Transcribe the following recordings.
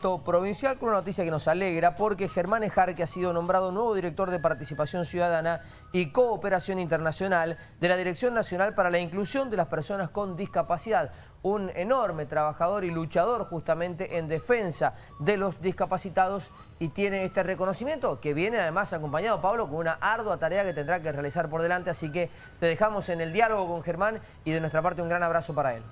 provincial con una noticia que nos alegra porque Germán que ha sido nombrado nuevo director de Participación Ciudadana y Cooperación Internacional de la Dirección Nacional para la Inclusión de las Personas con Discapacidad. Un enorme trabajador y luchador justamente en defensa de los discapacitados y tiene este reconocimiento que viene además acompañado, Pablo, con una ardua tarea que tendrá que realizar por delante. Así que te dejamos en el diálogo con Germán y de nuestra parte un gran abrazo para él.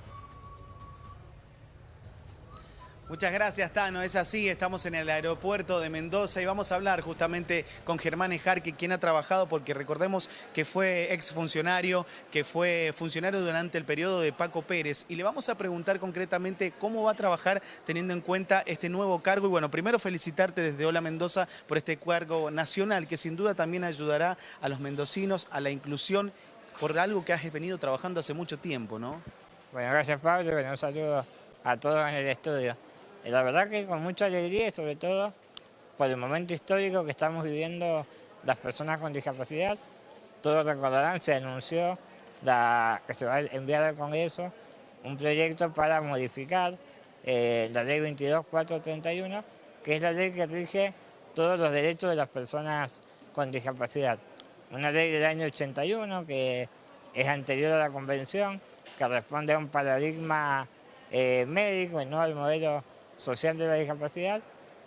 Muchas gracias, Tano. Es así, estamos en el aeropuerto de Mendoza y vamos a hablar justamente con Germán Ejarque, quien ha trabajado, porque recordemos que fue exfuncionario, que fue funcionario durante el periodo de Paco Pérez. Y le vamos a preguntar concretamente cómo va a trabajar teniendo en cuenta este nuevo cargo. Y bueno, primero felicitarte desde Hola Mendoza por este cargo nacional, que sin duda también ayudará a los mendocinos a la inclusión por algo que has venido trabajando hace mucho tiempo, ¿no? Bueno, gracias Pablo, bueno, un saludo a todos en el estudio. Y la verdad que con mucha alegría y sobre todo por el momento histórico que estamos viviendo las personas con discapacidad. Todos recordarán, se anunció que se va a enviar al Congreso un proyecto para modificar eh, la ley 22431, que es la ley que rige todos los derechos de las personas con discapacidad. Una ley del año 81 que es anterior a la convención, que responde a un paradigma eh, médico y no al modelo social de la discapacidad,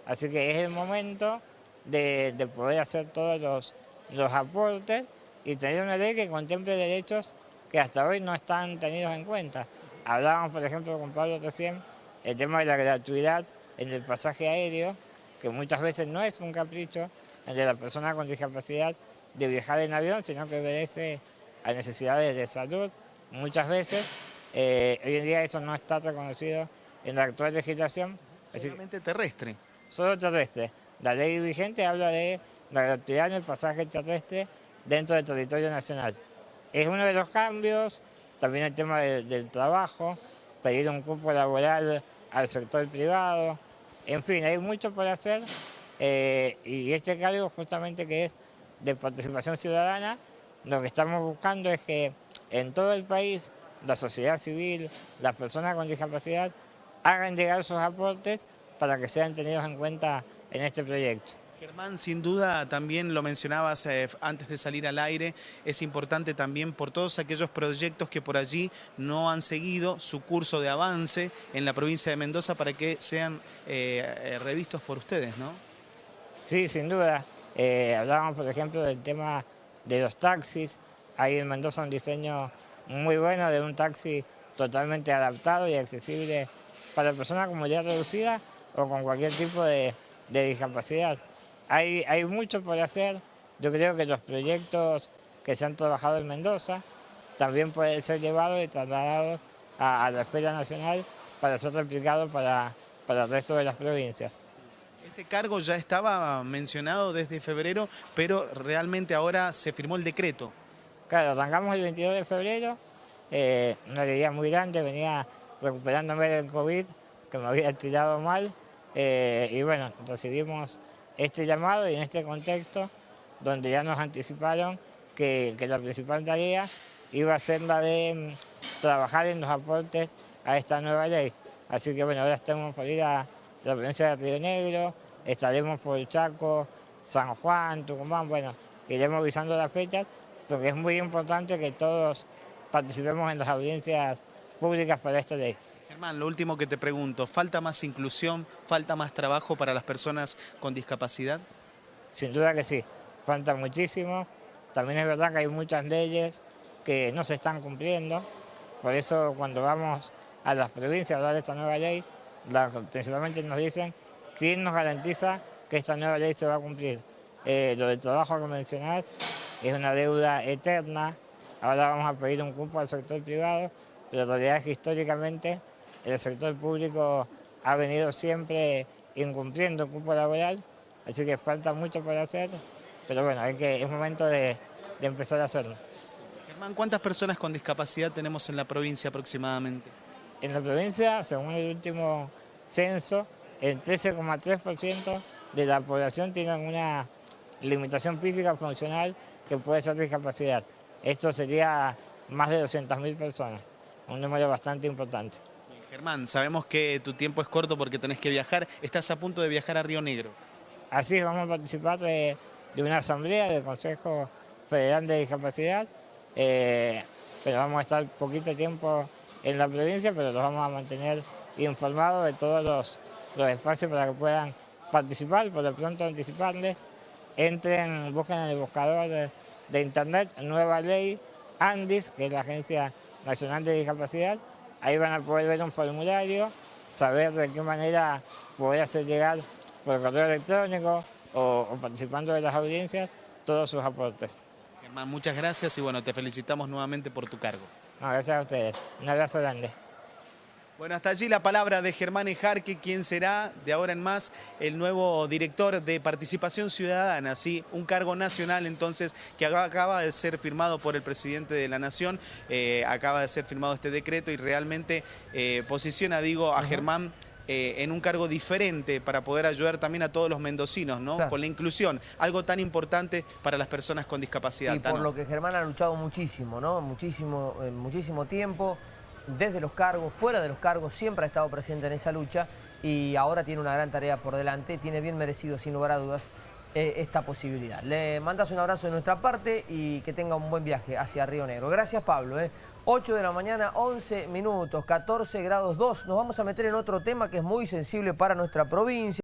así que es el momento de, poder hacer todos los, los aportes y tener una ley que contemple derechos que hasta hoy no están tenidos en cuenta. Hablábamos, por ejemplo, con Pablo recién, el tema de la gratuidad en el pasaje aéreo, que muchas veces no es un capricho de la persona con discapacidad de viajar en avión, sino que obedece a necesidades de salud. Muchas veces, eh, hoy en día eso no está reconocido en la actual legislación. Solamente terrestre. Solo terrestre. La ley vigente habla de la gratuidad en el pasaje terrestre dentro del territorio nacional. Es uno de los cambios, también el tema del trabajo, pedir un cupo laboral al sector privado, en fin, hay mucho por hacer eh, y este cargo justamente que es de participación ciudadana, lo que estamos buscando es que en todo el país la sociedad civil, las personas con discapacidad hagan llegar sus aportes para que sean tenidos en cuenta en este proyecto. Germán, sin duda también lo mencionabas eh, antes de salir al aire, es importante también por todos aquellos proyectos que por allí no han seguido su curso de avance en la provincia de Mendoza para que sean eh, eh, revistos por ustedes, ¿no? Sí, sin duda. hablábamos, por ejemplo, del tema de los taxis. Hay en Mendoza un diseño muy bueno de un taxi totalmente adaptado y accesible para personas con movilidad reducida o con cualquier tipo de, discapacidad. Hay, hay mucho por hacer, yo creo que los proyectos que se han trabajado en Mendoza también pueden ser llevados y trasladados a, la Esfera Nacional para ser replicados para, para el resto de las provincias. Este cargo ya estaba mencionado desde febrero, pero realmente ahora se firmó el decreto. Claro, arrancamos el 22 de febrero, eh, una alegría muy grande, venía recuperándome del COVID, que me había tirado mal, eh, y bueno, recibimos este llamado y en este contexto, donde ya nos anticiparon que, la principal tarea iba a ser la de mm, trabajar en los aportes a esta nueva ley. Así que bueno, ahora estamos por ir a la provincia de Río Negro, estaremos por Chaco, San Juan, Tucumán, bueno, iremos visando las fechas, porque es muy importante que todos participemos en las audiencias públicas para esta ley. Germán, lo último que te pregunto, ¿falta más inclusión, falta más trabajo para las personas con discapacidad? Sin duda que sí, falta muchísimo. También es verdad que hay muchas leyes que no se están cumpliendo. Por eso cuando vamos a las provincias a hablar de esta nueva ley, principalmente nos dicen quién nos garantiza que esta nueva ley se va a cumplir. Eh, lo del trabajo que mencionás es una deuda eterna. Ahora vamos a pedir un cupo al sector privado pero la realidad es que históricamente el sector público ha venido siempre incumpliendo el cupo laboral, así que falta mucho por hacer, pero bueno, hay que, es momento de, empezar a hacerlo. Germán, ¿cuántas personas con discapacidad tenemos en la provincia aproximadamente? En la provincia, según el último censo, el 13,3% de la población tiene una limitación física funcional que puede ser discapacidad. Esto sería más de 200.000 personas un número bastante importante. Germán, sabemos que tu tiempo es corto porque tenés que viajar. Estás a punto de viajar a Río Negro. Así es, vamos a participar de, de una asamblea del Consejo Federal de Discapacidad. eh, pero vamos a estar poquito tiempo en la provincia, pero los vamos a mantener informados de todos los, los espacios para que puedan participar. Por lo pronto anticiparles, entren, busquen en el buscador de, de internet Nueva Ley ANDIS, que es la Agencia Nacional de Discapacidad. Ahí van a poder ver un formulario, saber de qué manera poder hacer llegar por correo electrónico o, o participando de las audiencias todos sus aportes. Germán, muchas gracias y bueno, te felicitamos nuevamente por tu cargo. No, gracias a ustedes. Un abrazo grande. Bueno, hasta allí la palabra de Germán Ejarque, quien será de ahora en más el nuevo director de Participación Ciudadana, ¿sí? un cargo nacional entonces que acaba de ser firmado por el presidente de la Nación, eh, acaba de ser firmado este decreto y realmente eh, posiciona, digo, a Germán eh, en un cargo diferente para poder ayudar también a todos los mendocinos, ¿no? Claro. Con la inclusión, algo tan importante para las personas con discapacidad. Y por lo que Germán ha luchado muchísimo, ¿no? Muchísimo, eh, muchísimo tiempo, desde los cargos, fuera de los cargos, siempre ha estado presente en esa lucha y ahora tiene una gran tarea por delante, tiene bien merecido, sin lugar a dudas, eh, esta posibilidad. Le mandas un abrazo de nuestra parte y que tenga un buen viaje hacia Río Negro. Gracias, Pablo. ¿eh? 8 de la mañana, 11 minutos, 14 grados 2. Nos vamos a meter en otro tema que es muy sensible para nuestra provincia.